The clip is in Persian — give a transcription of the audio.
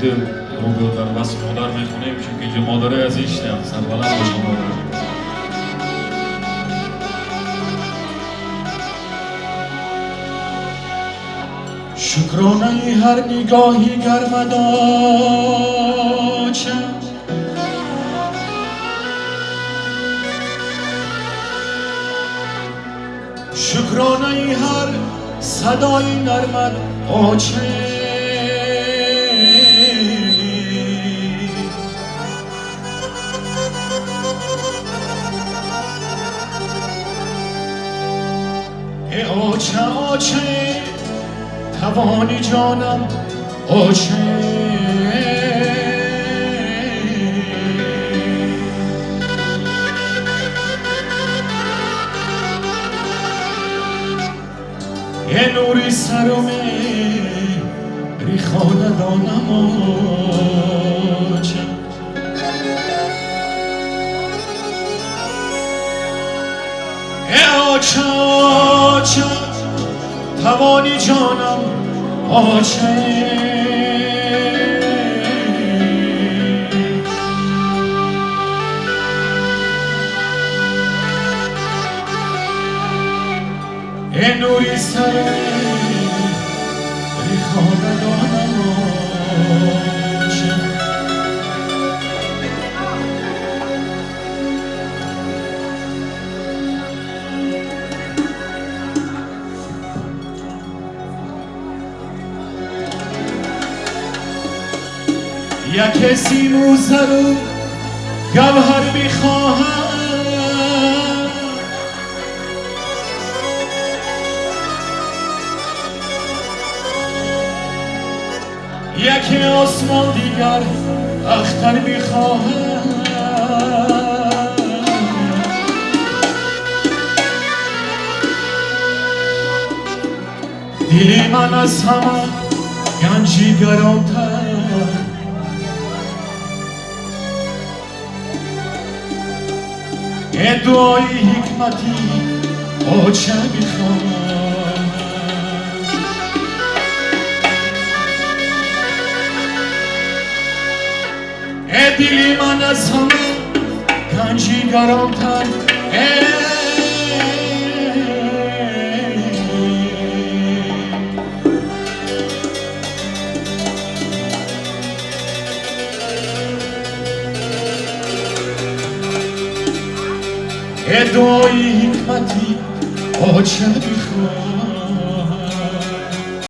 دل رو در بس مادر می‌خونیم چون که اینجا مادره از ایشتی هم سربلند باشم مادر شکرانه هر نگاهی گرمداچم شکرانه هر صدای نرمد آچه آچه آچه توانی جانم آچه. یه نوری سرمه ریخانه دانم آچه آچه توانی جانم آچه نوری سر یک سیم و زر و گوهر می‌خواهم؟ یک آسمان دیگر اختر می‌خواهم. دلی من از همه گنجی گرانتر. ای دعای حکمتی آچه میخوام ای دلی من از همه گنجی گرانتر ای Гедої матір очах піхла.